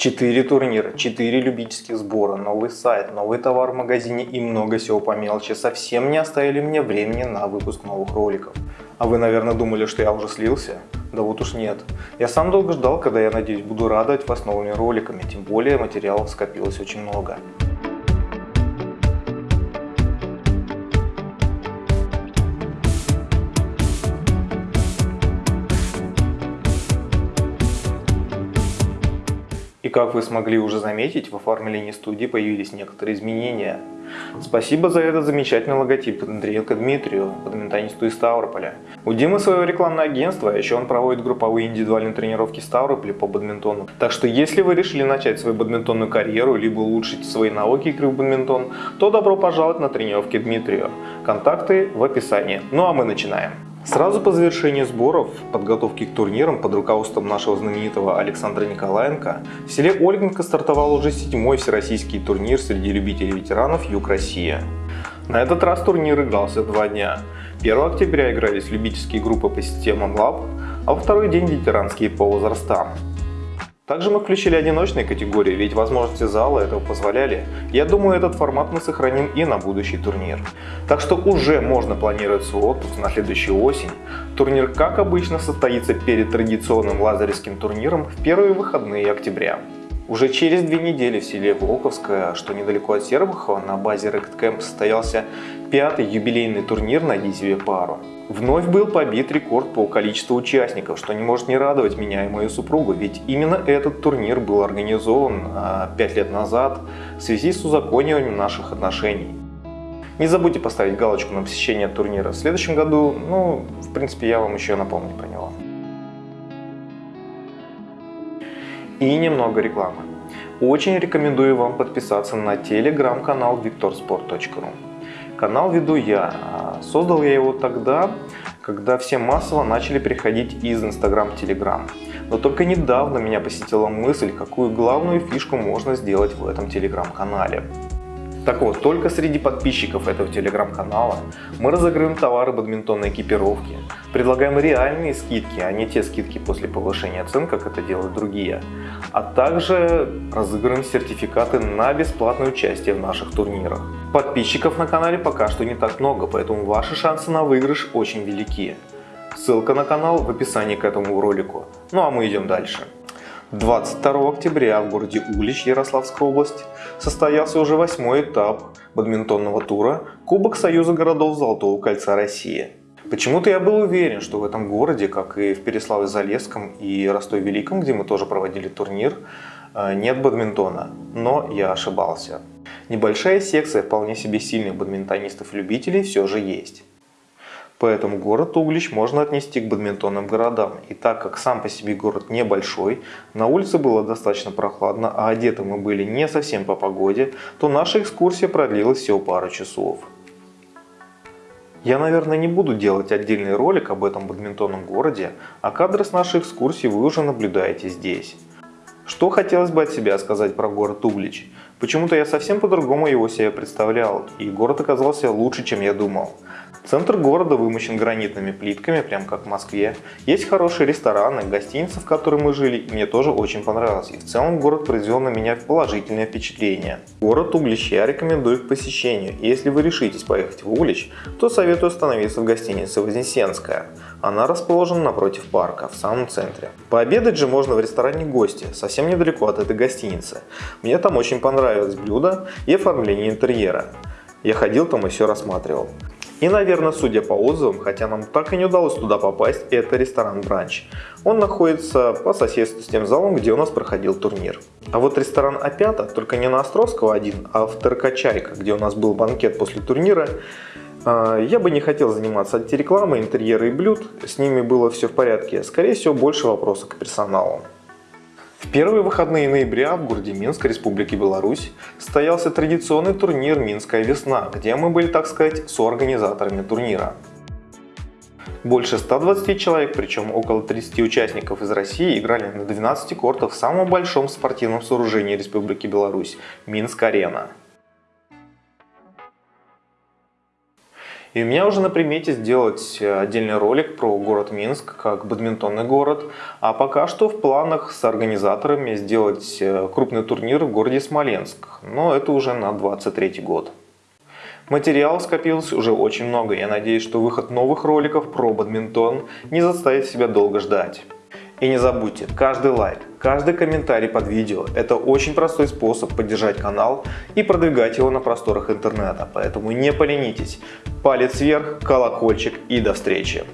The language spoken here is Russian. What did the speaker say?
Четыре турнира, четыре любительских сбора, новый сайт, новый товар в магазине и много всего по мелочи совсем не оставили мне времени на выпуск новых роликов. А вы, наверное, думали, что я уже слился? Да вот уж нет. Я сам долго ждал, когда я, надеюсь, буду радовать вас новыми роликами, тем более материалов скопилось очень много. Как вы смогли уже заметить, в оформлении студии появились некоторые изменения. Спасибо за этот замечательный логотип Андреенко Дмитрию, бадминтонисту из Ставрополя. У Димы свое рекламное агентство, а еще он проводит групповые индивидуальные тренировки в Ставрополе по бадминтону. Так что если вы решили начать свою бадминтонную карьеру, либо улучшить свои навыки игры в бадминтон, то добро пожаловать на тренировки Дмитрию. Контакты в описании. Ну а мы начинаем. Сразу по завершении сборов, подготовки к турнирам под руководством нашего знаменитого Александра Николаенко, в селе Ольгинка стартовал уже седьмой всероссийский турнир среди любителей ветеранов Юг Россия. На этот раз турнир игрался два дня. 1 октября игрались любительские группы по системам ЛАБ, а второй день ветеранские по возрастам. Также мы включили одиночные категории, ведь возможности зала этого позволяли. Я думаю, этот формат мы сохраним и на будущий турнир. Так что уже можно планировать свой отпуск на следующую осень. Турнир, как обычно, состоится перед традиционным лазаревским турниром в первые выходные октября. Уже через две недели в селе Волковское, что недалеко от Сербухова, на базе Ректкэмп состоялся пятый юбилейный турнир «Найди себе пару». Вновь был побит рекорд по количеству участников, что не может не радовать меня и мою супругу, ведь именно этот турнир был организован а, 5 лет назад в связи с узакониванием наших отношений. Не забудьте поставить галочку на посещение турнира в следующем году, ну, в принципе, я вам еще напомню про него. И немного рекламы. Очень рекомендую вам подписаться на телеграм-канал victorsport.ru. Канал веду я. Создал я его тогда, когда все массово начали переходить из Instagram в Telegram. Но только недавно меня посетила мысль, какую главную фишку можно сделать в этом телеграм-канале. Так вот, только среди подписчиков этого телеграм-канала мы разыгрываем товары бадминтонной экипировки, предлагаем реальные скидки, а не те скидки после повышения цен, как это делают другие, а также разыгрываем сертификаты на бесплатное участие в наших турнирах. Подписчиков на канале пока что не так много, поэтому ваши шансы на выигрыш очень велики. Ссылка на канал в описании к этому ролику. Ну а мы идем дальше. 22 октября в городе Улич, Ярославская область, состоялся уже восьмой этап бадминтонного тура Кубок Союза городов Золотого кольца России. Почему-то я был уверен, что в этом городе, как и в Переславе-Залесском и Ростове-Великом, где мы тоже проводили турнир, э, нет бадминтона. Но я ошибался. Небольшая секция вполне себе сильных бадминтонистов-любителей все же есть. Поэтому город Углич можно отнести к бадминтонным городам. И так как сам по себе город небольшой, на улице было достаточно прохладно, а одеты мы были не совсем по погоде, то наша экскурсия продлилась всего пару часов. Я, наверное, не буду делать отдельный ролик об этом бадминтонном городе, а кадры с нашей экскурсии вы уже наблюдаете здесь. Что хотелось бы от себя сказать про город Углич? Почему-то я совсем по-другому его себе представлял, и город оказался лучше, чем я думал. Центр города вымощен гранитными плитками, прям как в Москве. Есть хорошие рестораны, гостиницы, в которой мы жили, мне тоже очень понравилось. И в целом город произвел на меня положительное впечатление. Город Углич я рекомендую к посещению. Если вы решитесь поехать в Углич, то советую остановиться в гостинице Вознесенская. Она расположена напротив парка, в самом центре. Пообедать же можно в ресторане «Гости», совсем недалеко от этой гостиницы. Мне там очень понравилось блюдо и оформление интерьера. Я ходил там и все рассматривал. И, наверное, судя по отзывам, хотя нам так и не удалось туда попасть, это ресторан «Бранч». Он находится по соседству с тем залом, где у нас проходил турнир. А вот ресторан «Опята», только не на Островского один, а в ТРК «Чайка», где у нас был банкет после турнира, а, я бы не хотел заниматься антирекламой, интерьера и блюд, с ними было все в порядке. Скорее всего, больше вопросов к персоналу. В первые выходные ноября в городе Минск, Республики Беларусь, состоялся традиционный турнир «Минская весна», где мы были, так сказать, соорганизаторами турнира. Больше 120 человек, причем около 30 участников из России, играли на 12 кортах в самом большом спортивном сооружении Республики Беларусь – Минск-арена. И у меня уже на примете сделать отдельный ролик про город Минск, как бадминтонный город. А пока что в планах с организаторами сделать э, крупный турнир в городе Смоленск. Но это уже на 23 год. Материал скопилось уже очень много. Я надеюсь, что выход новых роликов про бадминтон не заставит себя долго ждать. И не забудьте, каждый лайк, каждый комментарий под видео – это очень простой способ поддержать канал и продвигать его на просторах интернета. Поэтому не поленитесь. Палец вверх, колокольчик и до встречи.